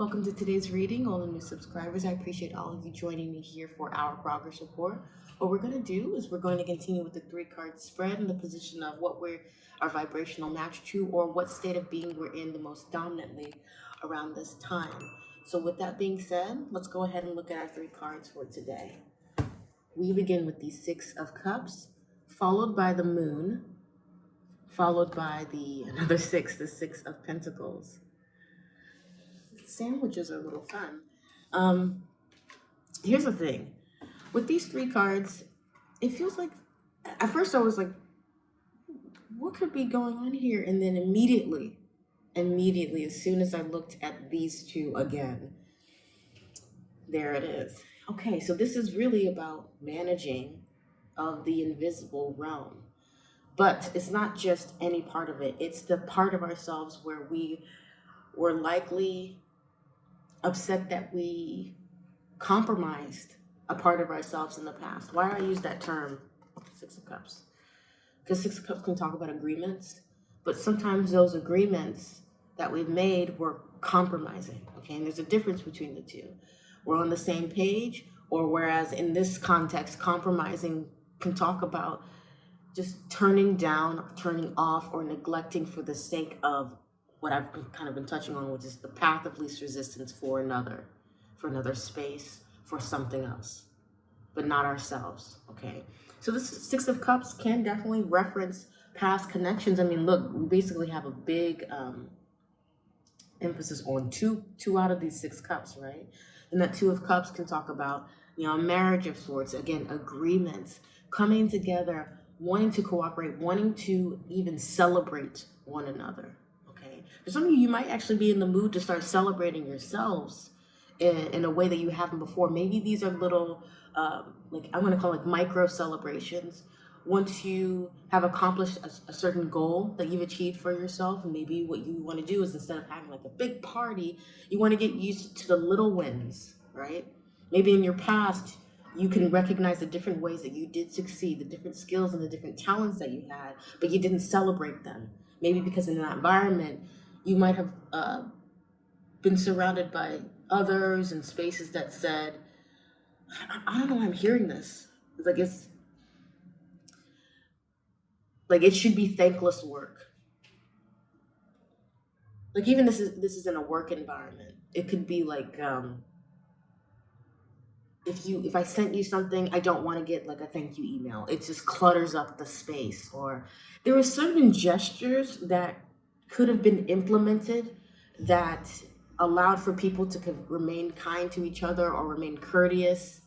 Welcome to today's reading, all the new subscribers. I appreciate all of you joining me here for our progress report. What we're going to do is we're going to continue with the three card spread in the position of what we're our vibrational match to or what state of being we're in the most dominantly around this time. So with that being said, let's go ahead and look at our three cards for today. We begin with the Six of Cups, followed by the Moon, followed by the another six, the Six of Pentacles sandwiches are a little fun. Um, here's the thing. With these three cards, it feels like, at first I was like, what could be going on here? And then immediately, immediately, as soon as I looked at these two again, there it is. Okay, so this is really about managing of the invisible realm. But it's not just any part of it. It's the part of ourselves where we were likely upset that we compromised a part of ourselves in the past. Why do I use that term, Six of Cups? Because Six of Cups can talk about agreements, but sometimes those agreements that we've made were compromising, okay? And there's a difference between the two. We're on the same page, or whereas in this context, compromising can talk about just turning down, turning off, or neglecting for the sake of what I've kind of been touching on, which is the path of least resistance for another, for another space, for something else, but not ourselves, okay? So this Six of Cups can definitely reference past connections. I mean, look, we basically have a big um, emphasis on two, two out of these six cups, right? And that Two of Cups can talk about, you know, marriage of sorts, again, agreements, coming together, wanting to cooperate, wanting to even celebrate one another, some of you, you might actually be in the mood to start celebrating yourselves in, in a way that you haven't before. Maybe these are little, um, like I'm going to call like micro celebrations. Once you have accomplished a, a certain goal that you've achieved for yourself, maybe what you want to do is instead of having like a big party, you want to get used to the little wins, right? Maybe in your past, you can recognize the different ways that you did succeed, the different skills and the different talents that you had, but you didn't celebrate them. Maybe because in that environment, you might have uh, been surrounded by others and spaces that said, I, don't know why I'm hearing this. It's like it's like it should be thankless work. Like even this is this is in a work environment. It could be like um if you if I sent you something, I don't want to get like a thank you email. It just clutters up the space. Or there are certain gestures that could have been implemented that allowed for people to remain kind to each other or remain courteous,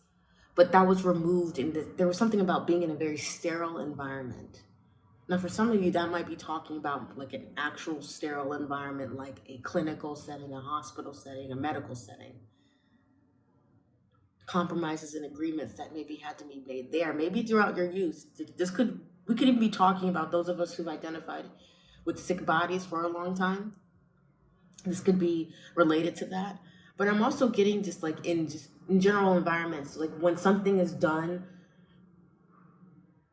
but that was removed and the, there was something about being in a very sterile environment. Now, for some of you, that might be talking about like an actual sterile environment, like a clinical setting, a hospital setting, a medical setting. Compromises and agreements that maybe had to be made there, maybe throughout your youth. This could, we could even be talking about those of us who've identified with sick bodies for a long time. This could be related to that. But I'm also getting just like in just in general environments, like when something is done,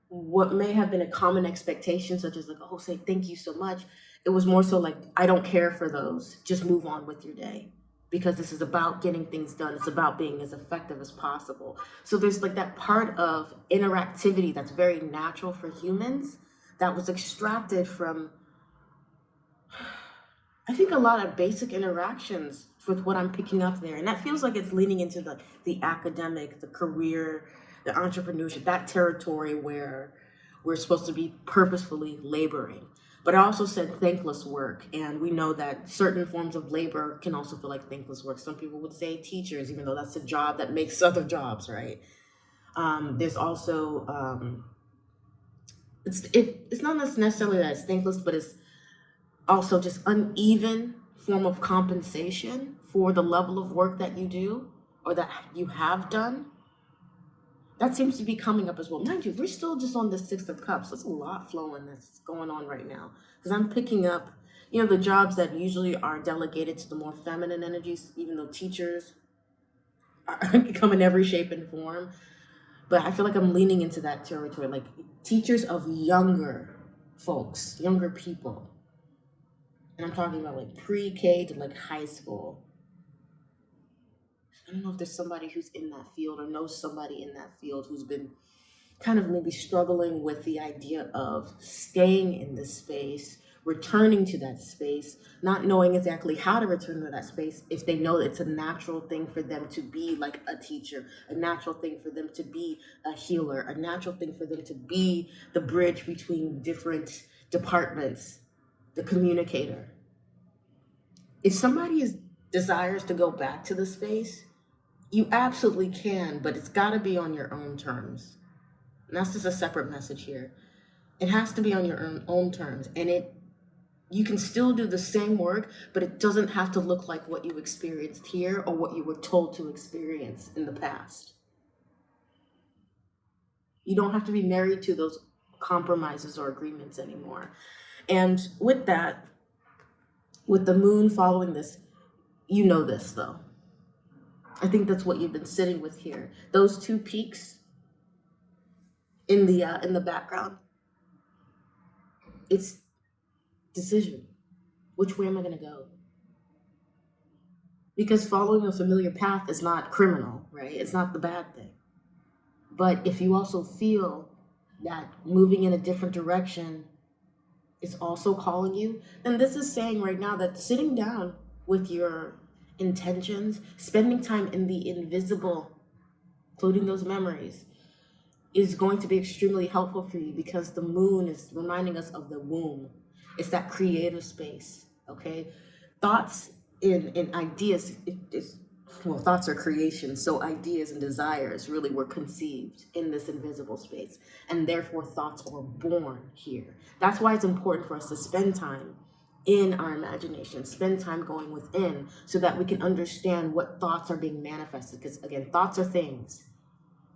what may have been a common expectation, such as like, oh, say thank you so much. It was more so like, I don't care for those. Just move on with your day because this is about getting things done. It's about being as effective as possible. So there's like that part of interactivity that's very natural for humans that was extracted from I think a lot of basic interactions with what I'm picking up there. And that feels like it's leaning into the, the academic, the career, the entrepreneurship, that territory where we're supposed to be purposefully laboring. But I also said thankless work. And we know that certain forms of labor can also feel like thankless work. Some people would say teachers, even though that's a job that makes other jobs, right? Um, there's also, um, it's, it, it's not necessarily that it's thankless, but it's also just uneven form of compensation for the level of work that you do or that you have done. That seems to be coming up as well. Mind you, we're still just on the Six of Cups. There's a lot flowing that's going on right now. Because I'm picking up, you know, the jobs that usually are delegated to the more feminine energies, even though teachers are, come in every shape and form. But I feel like I'm leaning into that territory, like teachers of younger folks, younger people and I'm talking about like pre-K to like high school. I don't know if there's somebody who's in that field or knows somebody in that field who's been kind of maybe struggling with the idea of staying in this space, returning to that space, not knowing exactly how to return to that space if they know it's a natural thing for them to be like a teacher, a natural thing for them to be a healer, a natural thing for them to be the bridge between different departments, the communicator. If somebody is desires to go back to the space, you absolutely can, but it's got to be on your own terms. And that's just a separate message here. It has to be on your own, own terms. And it you can still do the same work, but it doesn't have to look like what you experienced here or what you were told to experience in the past. You don't have to be married to those compromises or agreements anymore. And with that, with the moon following this, you know this though. I think that's what you've been sitting with here. Those two peaks in the uh, in the background. It's decision. Which way am I going to go? Because following a familiar path is not criminal, right? It's not the bad thing. But if you also feel that moving in a different direction is also calling you, then this is saying right now that sitting down with your intentions, spending time in the invisible, including those memories, is going to be extremely helpful for you because the moon is reminding us of the womb. It's that creative space, okay? Thoughts and, and ideas, it, it's, well, thoughts are creation, so ideas and desires really were conceived in this invisible space, and therefore thoughts are born here. That's why it's important for us to spend time in our imagination, spend time going within so that we can understand what thoughts are being manifested. Because again, thoughts are things.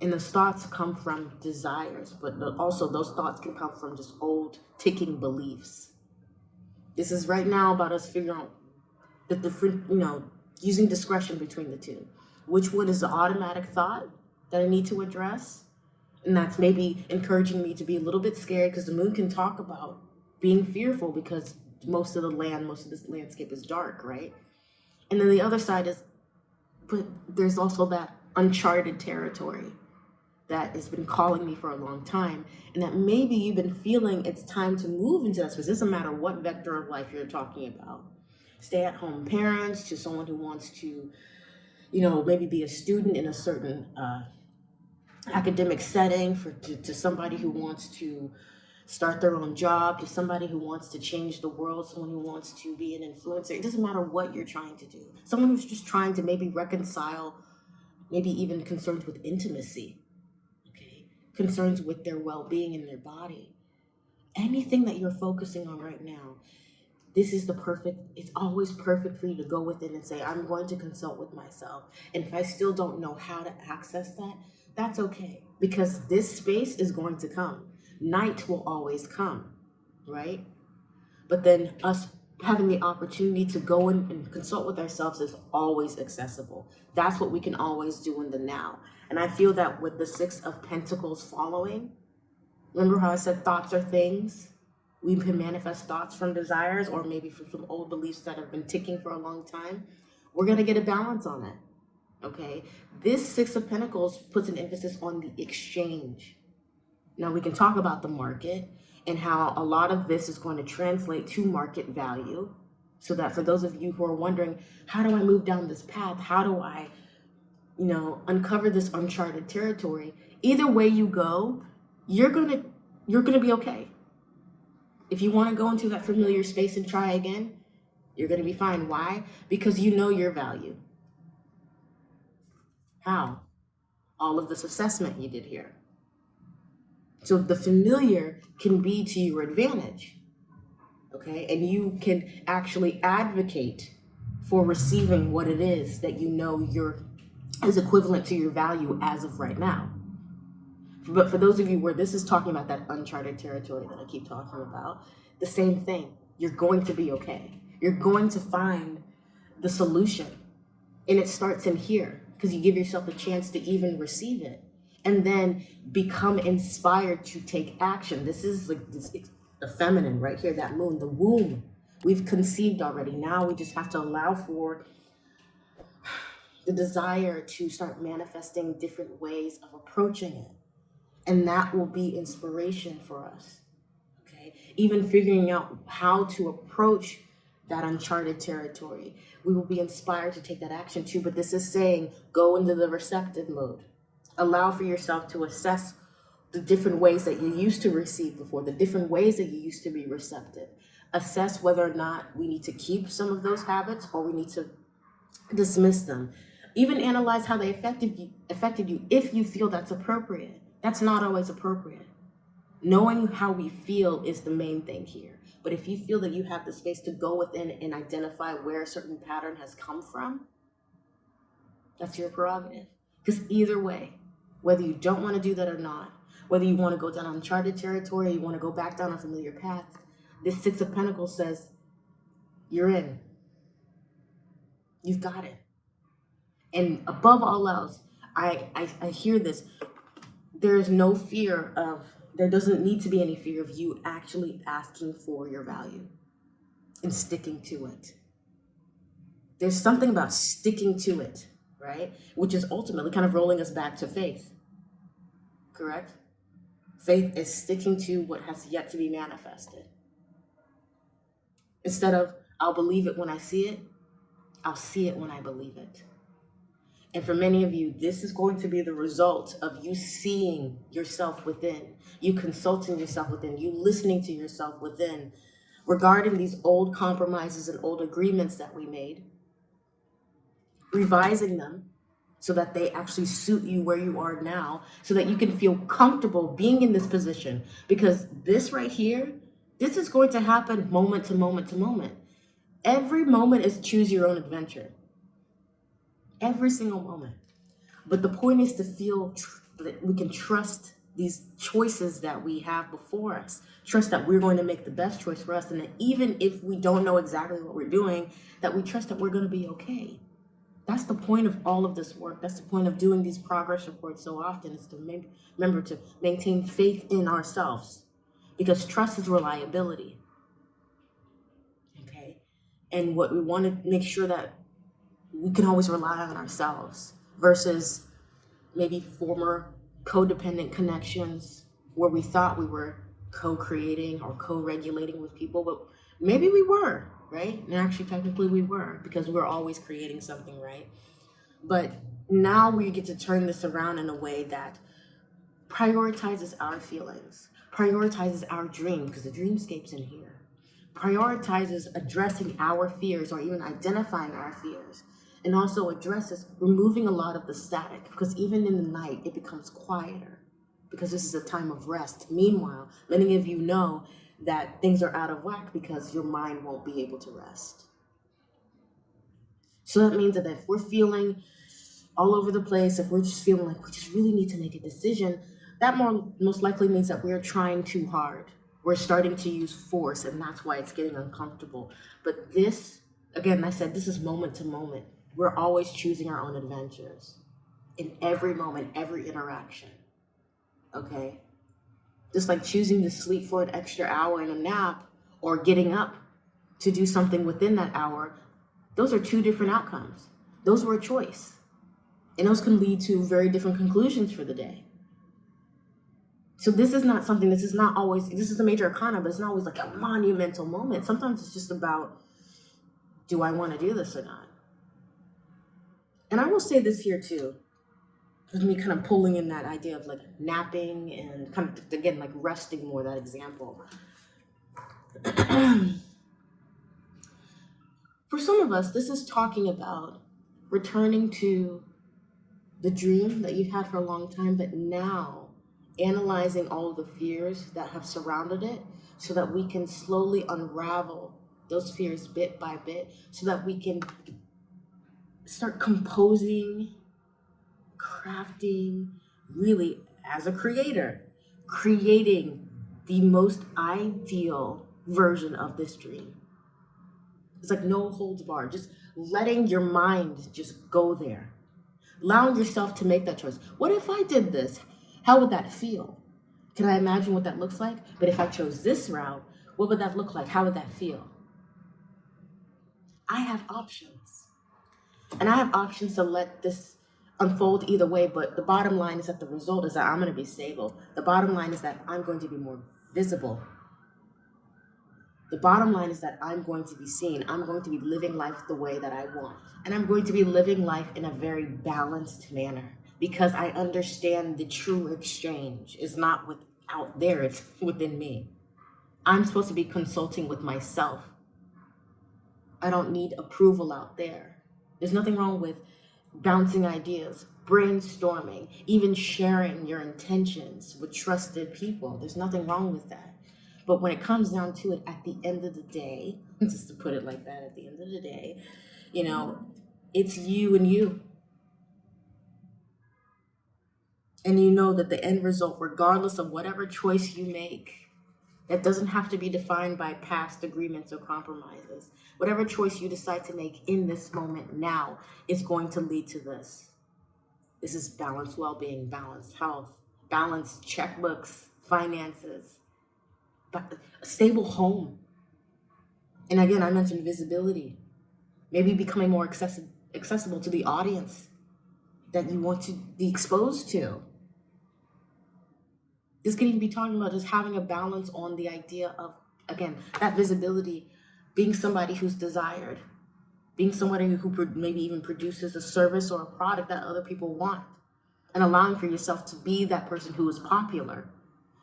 And those thoughts come from desires, but also those thoughts can come from just old ticking beliefs. This is right now about us figuring out the different, you know, using discretion between the two. Which one is the automatic thought that I need to address? And that's maybe encouraging me to be a little bit scared because the moon can talk about being fearful because most of the land, most of this landscape is dark, right? And then the other side is, but there's also that uncharted territory that has been calling me for a long time and that maybe you've been feeling it's time to move into that space. It doesn't matter what vector of life you're talking about. Stay at home parents to someone who wants to, you know, maybe be a student in a certain uh, academic setting for to, to somebody who wants to start their own job to somebody who wants to change the world, someone who wants to be an influencer. It doesn't matter what you're trying to do. Someone who's just trying to maybe reconcile, maybe even concerns with intimacy, okay? Concerns with their well-being in their body. Anything that you're focusing on right now, this is the perfect, it's always perfect for you to go within and say, I'm going to consult with myself. And if I still don't know how to access that, that's okay. Because this space is going to come night will always come, right? But then us having the opportunity to go in and consult with ourselves is always accessible. That's what we can always do in the now. And I feel that with the Six of Pentacles following, remember how I said thoughts are things? We can manifest thoughts from desires or maybe from some old beliefs that have been ticking for a long time. We're going to get a balance on it. Okay. This Six of Pentacles puts an emphasis on the exchange now we can talk about the market and how a lot of this is going to translate to market value. So that for those of you who are wondering, how do I move down this path? How do I, you know, uncover this uncharted territory? Either way you go, you're gonna you're gonna be okay. If you want to go into that familiar space and try again, you're gonna be fine. Why? Because you know your value. How? All of this assessment you did here. So the familiar can be to your advantage, okay? And you can actually advocate for receiving what it is that you know you're is equivalent to your value as of right now. But for those of you where this is talking about that uncharted territory that I keep talking about, the same thing. You're going to be okay. You're going to find the solution. And it starts in here because you give yourself a chance to even receive it and then become inspired to take action. This is like this, the feminine right here, that moon, the womb. We've conceived already. Now we just have to allow for the desire to start manifesting different ways of approaching it. And that will be inspiration for us. Okay. Even figuring out how to approach that uncharted territory. We will be inspired to take that action too. But this is saying go into the receptive mode. Allow for yourself to assess the different ways that you used to receive before, the different ways that you used to be receptive. Assess whether or not we need to keep some of those habits or we need to dismiss them. Even analyze how they affected you, affected you if you feel that's appropriate. That's not always appropriate. Knowing how we feel is the main thing here. But if you feel that you have the space to go within and identify where a certain pattern has come from, that's your prerogative. Because either way, whether you don't want to do that or not, whether you want to go down uncharted territory or you want to go back down a familiar path, this Six of Pentacles says, you're in. You've got it. And above all else, I, I, I hear this. There is no fear of, there doesn't need to be any fear of you actually asking for your value and sticking to it. There's something about sticking to it, right? Which is ultimately kind of rolling us back to faith, correct? Faith is sticking to what has yet to be manifested. Instead of, I'll believe it when I see it, I'll see it when I believe it. And for many of you, this is going to be the result of you seeing yourself within, you consulting yourself within, you listening to yourself within regarding these old compromises and old agreements that we made, revising them so that they actually suit you where you are now, so that you can feel comfortable being in this position. Because this right here, this is going to happen moment to moment to moment. Every moment is choose your own adventure. Every single moment. But the point is to feel that we can trust these choices that we have before us. Trust that we're going to make the best choice for us. And that even if we don't know exactly what we're doing, that we trust that we're going to be okay. That's the point of all of this work. That's the point of doing these progress reports so often is to remember to maintain faith in ourselves because trust is reliability. Okay. And what we want to make sure that we can always rely on ourselves versus maybe former codependent connections where we thought we were co-creating or co-regulating with people, but maybe we were right? And actually, technically, we were because we are always creating something, right? But now we get to turn this around in a way that prioritizes our feelings, prioritizes our dream, because the dreamscape's in here, prioritizes addressing our fears or even identifying our fears, and also addresses removing a lot of the static, because even in the night, it becomes quieter because this is a time of rest. Meanwhile, many of you know that things are out of whack because your mind won't be able to rest. So that means that if we're feeling all over the place, if we're just feeling like we just really need to make a decision, that more most likely means that we're trying too hard. We're starting to use force, and that's why it's getting uncomfortable. But this, again, I said this is moment to moment. We're always choosing our own adventures in every moment, every interaction. Okay? Just like choosing to sleep for an extra hour in a nap or getting up to do something within that hour, those are two different outcomes. Those were a choice. And those can lead to very different conclusions for the day. So this is not something, this is not always, this is a major arcana, but it's not always like a monumental moment. Sometimes it's just about, do I want to do this or not? And I will say this here too with me kind of pulling in that idea of like napping and kind of again like resting more that example. For some of us this is talking about returning to the dream that you've had for a long time but now analyzing all of the fears that have surrounded it so that we can slowly unravel those fears bit by bit so that we can start composing crafting, really, as a creator, creating the most ideal version of this dream. It's like no holds barred, just letting your mind just go there. Allowing yourself to make that choice. What if I did this? How would that feel? Can I imagine what that looks like? But if I chose this route, what would that look like? How would that feel? I have options. And I have options to let this unfold either way, but the bottom line is that the result is that I'm going to be stable. The bottom line is that I'm going to be more visible. The bottom line is that I'm going to be seen. I'm going to be living life the way that I want. And I'm going to be living life in a very balanced manner because I understand the true exchange is not with out there, it's within me. I'm supposed to be consulting with myself. I don't need approval out there. There's nothing wrong with bouncing ideas, brainstorming, even sharing your intentions with trusted people. There's nothing wrong with that. But when it comes down to it, at the end of the day, hmm. just to put it like that, at the end of the day, you know, it's you and you. And you know that the end result, regardless of whatever choice you make, that doesn't have to be defined by past agreements or compromises. Whatever choice you decide to make in this moment now is going to lead to this. This is balanced well being, balanced health, balanced checkbooks, finances, a stable home. And again, I mentioned visibility, maybe becoming more accessi- accessible to the audience that you want to be exposed to. This can even be talking about just having a balance on the idea of, again, that visibility, being somebody who's desired, being somebody who maybe even produces a service or a product that other people want, and allowing for yourself to be that person who is popular,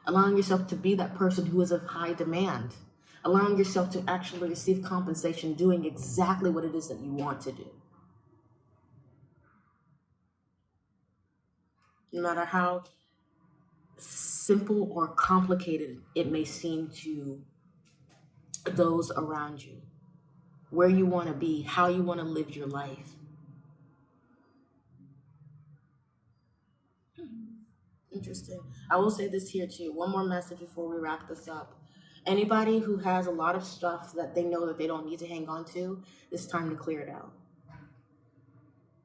allowing yourself to be that person who is of high demand, allowing yourself to actually receive compensation doing exactly what it is that you want to do. No matter how simple or complicated it may seem to those around you, where you want to be, how you want to live your life. Hmm. Interesting. I will say this here too. One more message before we wrap this up. Anybody who has a lot of stuff that they know that they don't need to hang on to, it's time to clear it out.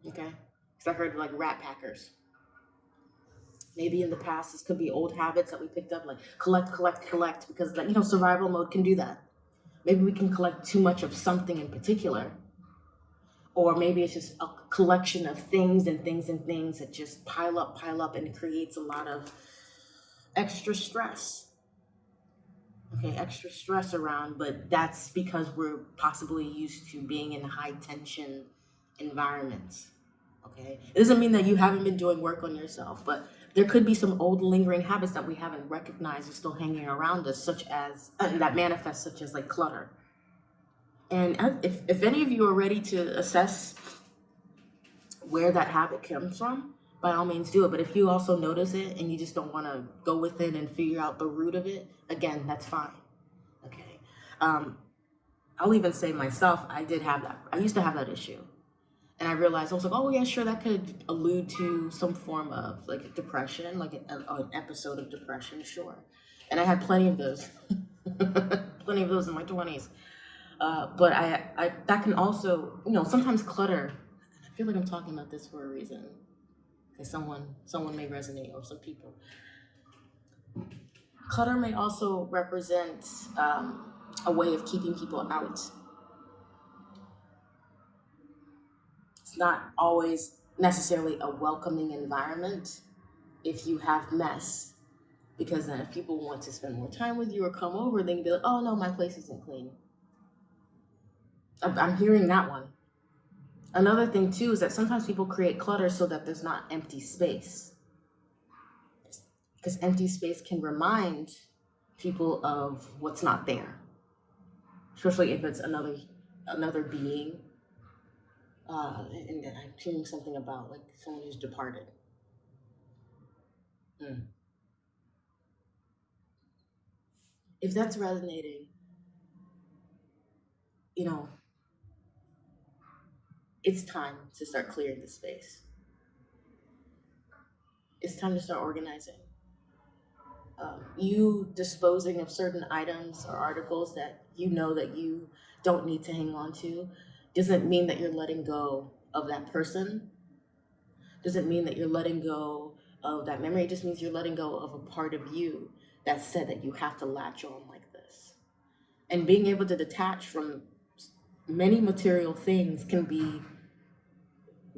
Okay? Because I heard like rat packers. Maybe in the past, this could be old habits that we picked up, like collect, collect, collect, because that you know survival mode can do that. Maybe we can collect too much of something in particular, or maybe it's just a collection of things and things and things that just pile up, pile up, and creates a lot of extra stress. Okay, extra stress around, but that's because we're possibly used to being in high tension environments. Okay, it doesn't mean that you haven't been doing work on yourself, but there could be some old lingering habits that we haven't recognized are still hanging around us, such as uh, that manifest, such as like clutter. And if, if any of you are ready to assess where that habit comes from, by all means do it. But if you also notice it and you just don't want to go within and figure out the root of it, again, that's fine. Okay. Um, I'll even say myself, I did have that. I used to have that issue and I realized I was like, oh yeah, sure, that could allude to some form of like depression, like an, an episode of depression, sure. And I had plenty of those, plenty of those in my twenties. Uh, but I, I, that can also, you know, sometimes clutter. I feel like I'm talking about this for a reason, because someone, someone may resonate, or some people. Clutter may also represent um, a way of keeping people out not always necessarily a welcoming environment if you have mess. Because then if people want to spend more time with you or come over, they can be like, oh no, my place isn't clean. I'm hearing that one. Another thing too is that sometimes people create clutter so that there's not empty space. Because empty space can remind people of what's not there. Especially if it's another another being uh, and, I'm hearing something about like someone who's departed. Hmm. If that's resonating, you know, it's time to start clearing the space. It's time to start organizing. Um, you disposing of certain items or articles that you know that you don't need to hang on to doesn't mean that you're letting go of that person. Doesn't mean that you're letting go of that memory. It just means you're letting go of a part of you that said that you have to latch on like this. And being able to detach from many material things can be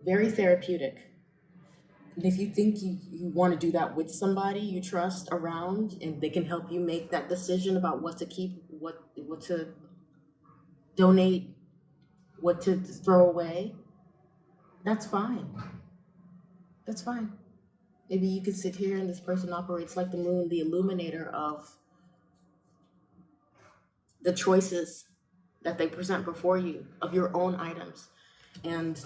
very therapeutic. And if you think you, you want to do that with somebody you trust around and they can help you make that decision about what to keep, what what to donate, what to throw away, that's fine. That's fine. Maybe you could sit here and this person operates like the moon, the illuminator of the choices that they present before you of your own items. And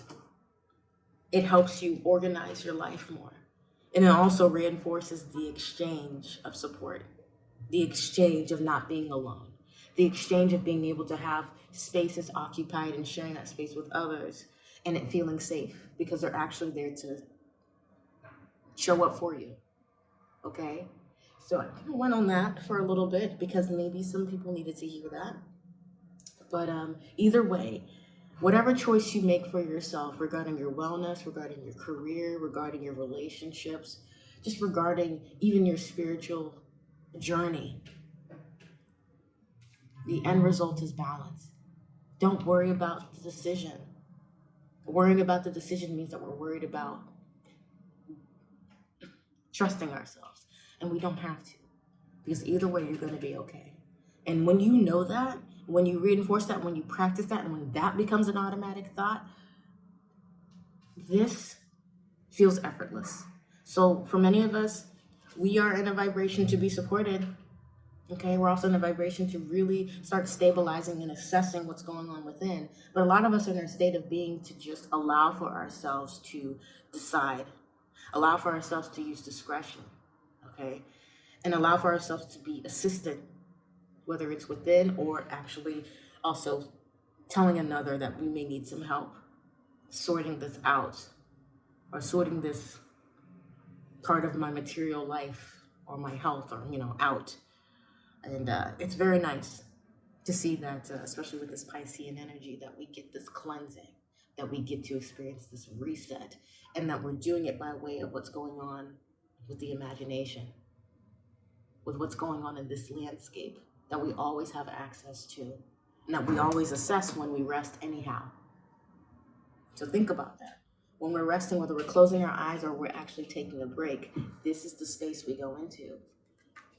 it helps you organize your life more. And it also reinforces the exchange of support, the exchange of not being alone, the exchange of being able to have spaces occupied and sharing that space with others and it feeling safe because they're actually there to show up for you. Okay? So I kind of went on that for a little bit because maybe some people needed to hear that. But um, either way, whatever choice you make for yourself regarding your wellness, regarding your career, regarding your relationships, just regarding even your spiritual journey, the end result is balance. Don't worry about the decision. Worrying about the decision means that we're worried about trusting ourselves. And we don't have to. Because either way, you're going to be okay. And when you know that, when you reinforce that, when you practice that, and when that becomes an automatic thought, this feels effortless. So for many of us, we are in a vibration to be supported. Okay, we're also in a vibration to really start stabilizing and assessing what's going on within. But a lot of us are in a state of being to just allow for ourselves to decide, allow for ourselves to use discretion, okay, and allow for ourselves to be assisted whether it's within or actually also telling another that we may need some help sorting this out or sorting this part of my material life or my health or you know out and uh, it's very nice to see that uh, especially with this piscean energy that we get this cleansing that we get to experience this reset and that we're doing it by way of what's going on with the imagination with what's going on in this landscape that we always have access to and that we always assess when we rest anyhow. So think about that. When we're resting, whether we're closing our eyes or we're actually taking a break, this is the space we go into.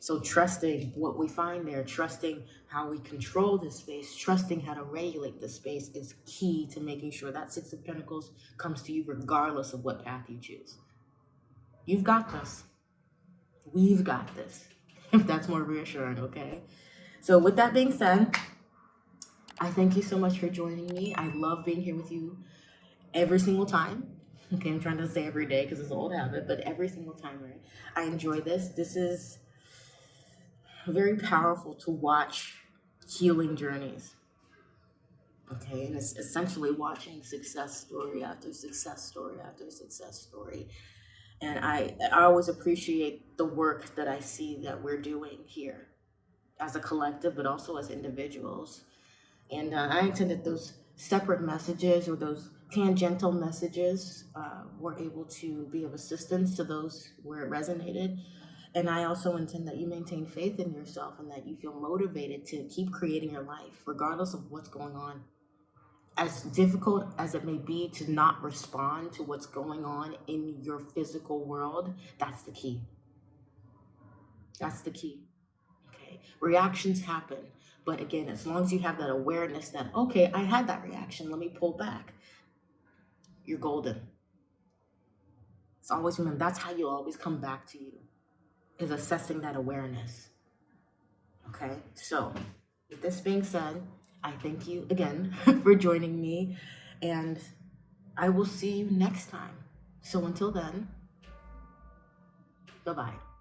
So trusting what we find there, trusting how we control this space, trusting how to regulate the space is key to making sure that Six of Pentacles comes to you regardless of what path you choose. You've got this. We've got this. If that's more reassuring, okay? So with that being said, I thank you so much for joining me. I love being here with you every single time. Okay, I'm trying to say every day because it's an old habit, but every single time, right? I enjoy this. This is very powerful to watch healing journeys. Okay, and it's essentially watching success story after success story after success story. And I, I always appreciate the work that I see that we're doing here as a collective, but also as individuals. And uh, I intended those separate messages or those tangential messages uh, were able to be of assistance to those where it resonated. And I also intend that you maintain faith in yourself and that you feel motivated to keep creating your life, regardless of what's going on. As difficult as it may be to not respond to what's going on in your physical world, that's the key. That's the key. Okay. Reactions happen. But again, as long as you have that awareness that, okay, I had that reaction, let me pull back, you're golden. It's always remember, that's how you'll always come back to you, is assessing that awareness. Okay, so with this being said, I thank you again for joining me, and I will see you next time. So until then, bye bye.